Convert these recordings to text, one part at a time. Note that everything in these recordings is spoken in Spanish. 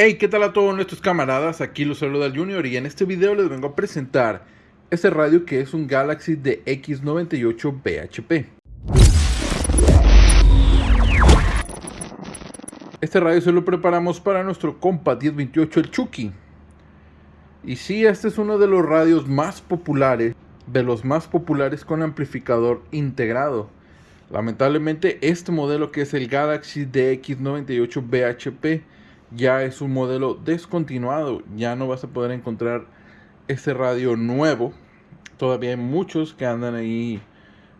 Hey, ¿qué tal a todos nuestros camaradas? Aquí los saluda el Junior y en este video les vengo a presentar este radio que es un Galaxy de X98 BHP. Este radio se lo preparamos para nuestro compa 1028 el Chucky. Y sí, este es uno de los radios más populares, de los más populares con amplificador integrado. Lamentablemente este modelo que es el Galaxy DX98 BHP ya es un modelo descontinuado, ya no vas a poder encontrar este radio nuevo. Todavía hay muchos que andan ahí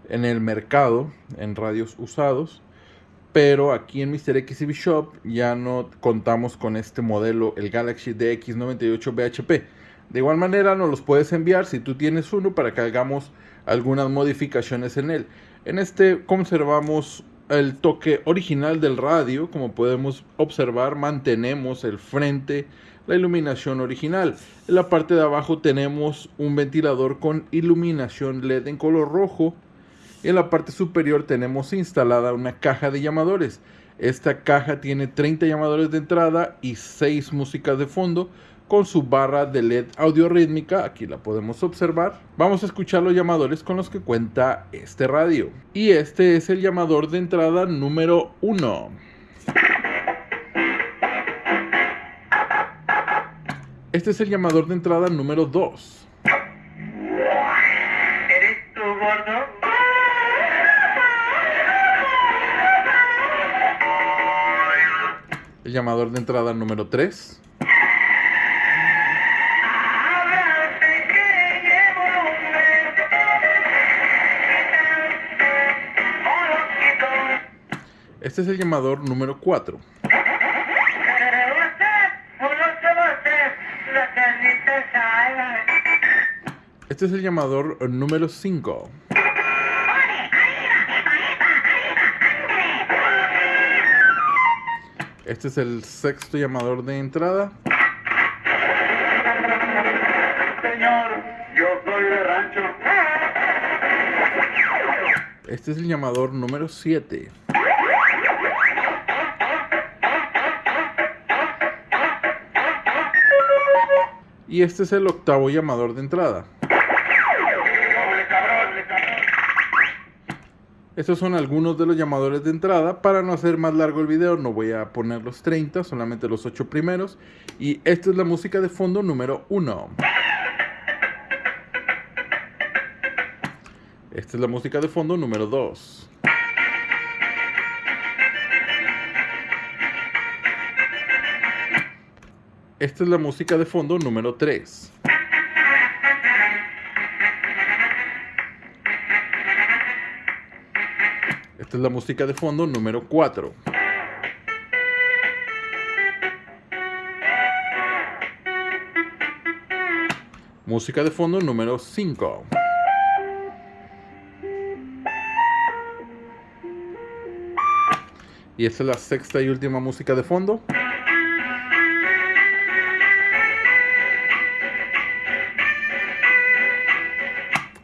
en el mercado, en radios usados, pero aquí en Mr. XCB Shop ya no contamos con este modelo, el Galaxy DX98 BHP. De igual manera nos los puedes enviar si tú tienes uno para que hagamos algunas modificaciones en él. En este conservamos el toque original del radio, como podemos observar, mantenemos el frente, la iluminación original. En la parte de abajo tenemos un ventilador con iluminación LED en color rojo. En la parte superior tenemos instalada una caja de llamadores. Esta caja tiene 30 llamadores de entrada y 6 músicas de fondo con su barra de LED audio rítmica, aquí la podemos observar. Vamos a escuchar los llamadores con los que cuenta este radio. Y este es el llamador de entrada número 1. Este es el llamador de entrada número 2. ¿Eres tú, gordo? El llamador de entrada número 3. Este es el llamador número 4. Usted, uno se va a hacer la carnita asada. Este es el llamador número 5. Este es el sexto llamador de entrada. Señor, yo soy de rancho. Este es el llamador número 7. Y este es el octavo llamador de entrada. Estos son algunos de los llamadores de entrada. Para no hacer más largo el video, no voy a poner los 30, solamente los 8 primeros. Y esta es la música de fondo número 1. Esta es la música de fondo número 2. Esta es la música de fondo número 3. Esta es la música de fondo número 4. Música de fondo número 5. Y esta es la sexta y última música de fondo.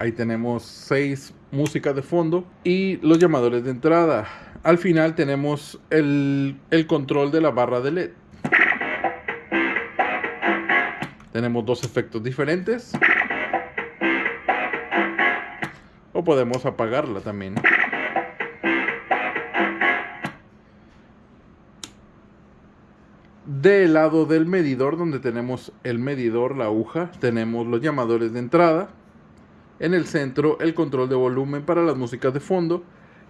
Ahí tenemos seis músicas de fondo y los llamadores de entrada. Al final tenemos el, el control de la barra de LED. Tenemos dos efectos diferentes. O podemos apagarla también. Del lado del medidor, donde tenemos el medidor, la aguja, tenemos los llamadores de entrada. En el centro, el control de volumen para las músicas de fondo.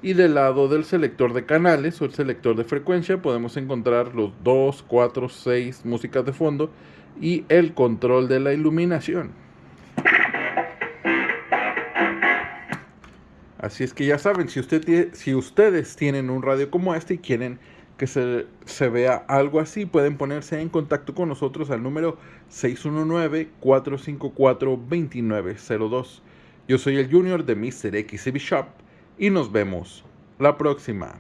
Y del lado del selector de canales o el selector de frecuencia, podemos encontrar los 2, 4, 6 músicas de fondo y el control de la iluminación. Así es que ya saben, si, ustedes tienen un radio como este y quieren que se vea algo así, pueden ponerse en contacto con nosotros al número 619-454-2902. Yo soy el Junior de Mr. XCB Shop y nos vemos la próxima.